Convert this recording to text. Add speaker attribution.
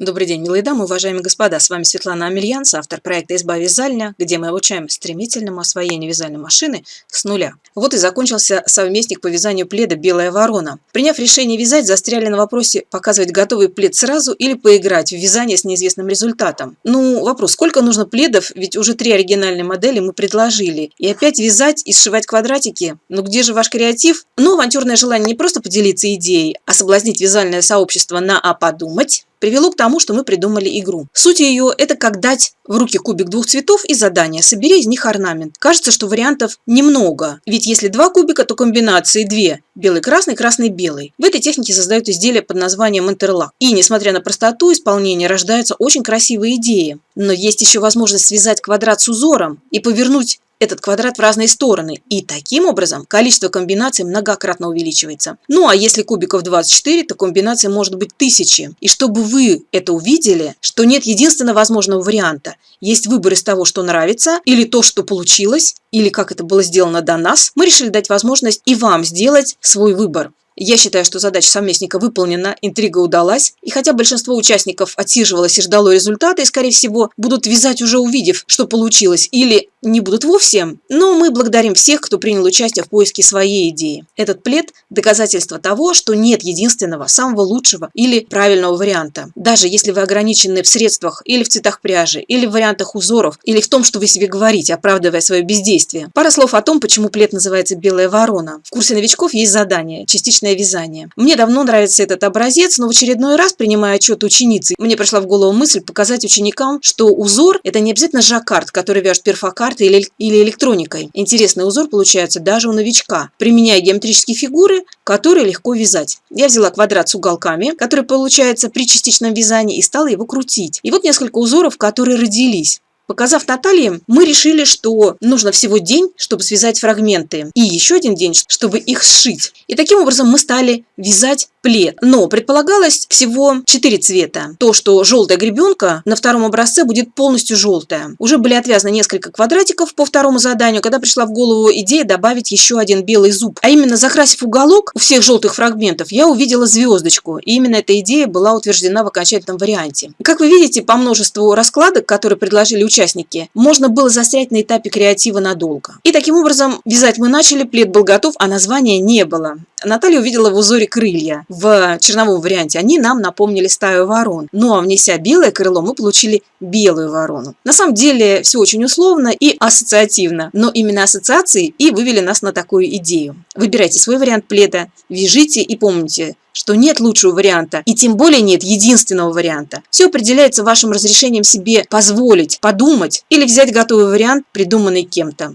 Speaker 1: Добрый день, милые дамы, уважаемые господа, с вами Светлана Амельянс, автор проекта «Изба вязальня», где мы обучаем стремительному освоению вязальной машины с нуля. Вот и закончился совместник по вязанию пледа «Белая ворона». Приняв решение вязать, застряли на вопросе показывать готовый плед сразу или поиграть в вязание с неизвестным результатом. Ну, вопрос, сколько нужно пледов, ведь уже три оригинальные модели мы предложили. И опять вязать и сшивать квадратики? Ну где же ваш креатив? Ну, авантюрное желание не просто поделиться идеей, а соблазнить вязальное сообщество на «а подумать», привело к тому, что мы придумали игру. Суть ее – это как дать в руки кубик двух цветов и задание «собери из них орнамент». Кажется, что вариантов немного, ведь если два кубика, то комбинации две – белый-красный, красный-белый. В этой технике создают изделия под названием интерлак. И, несмотря на простоту исполнения, рождаются очень красивые идеи. Но есть еще возможность связать квадрат с узором и повернуть этот квадрат в разные стороны, и таким образом количество комбинаций многократно увеличивается. Ну а если кубиков 24, то комбинаций может быть тысячи. И чтобы вы это увидели, что нет единственного возможного варианта, есть выбор из того, что нравится, или то, что получилось, или как это было сделано до нас, мы решили дать возможность и вам сделать свой выбор. Я считаю, что задача совместника выполнена, интрига удалась, и хотя большинство участников отсиживалось и ждало результата, и, скорее всего, будут вязать уже увидев, что получилось, или не будут вовсе, но мы благодарим всех, кто принял участие в поиске своей идеи. Этот плед – доказательство того, что нет единственного, самого лучшего или правильного варианта. Даже если вы ограничены в средствах или в цветах пряжи, или в вариантах узоров, или в том, что вы себе говорите, оправдывая свое бездействие. Пара слов о том, почему плед называется «белая ворона». В курсе новичков есть задание – частичное вязание. Мне давно нравится этот образец, но в очередной раз, принимая отчет ученицы, мне пришла в голову мысль показать ученикам, что узор – это не обязательно жаккард, который вяжет перфокарт, картой или, или электроникой. Интересный узор получается даже у новичка, применяя геометрические фигуры, которые легко вязать. Я взяла квадрат с уголками, который получается при частичном вязании, и стала его крутить. И вот несколько узоров, которые родились. Показав Наталье, мы решили, что нужно всего день, чтобы связать фрагменты, и еще один день, чтобы их сшить. И таким образом мы стали вязать плед. Но предполагалось всего 4 цвета. То, что желтая гребенка на втором образце будет полностью желтая. Уже были отвязаны несколько квадратиков по второму заданию, когда пришла в голову идея добавить еще один белый зуб. А именно, закрасив уголок у всех желтых фрагментов, я увидела звездочку. И именно эта идея была утверждена в окончательном варианте. Как вы видите, по множеству раскладок, которые предложили участники, можно было застрять на этапе креатива надолго. И таким образом, вязать мы начали, плед был готов, а названия не было. Наталья увидела в узоре крылья в черновом варианте. Они нам напомнили стаю ворон. Ну а внеся белое крыло, мы получили белую ворону. На самом деле все очень условно и ассоциативно, но именно ассоциации и вывели нас на такую идею. Выбирайте свой вариант пледа, вяжите и помните, что нет лучшего варианта, и тем более нет единственного варианта. Все определяется вашим разрешением себе позволить, подумать или взять готовый вариант, придуманный кем-то.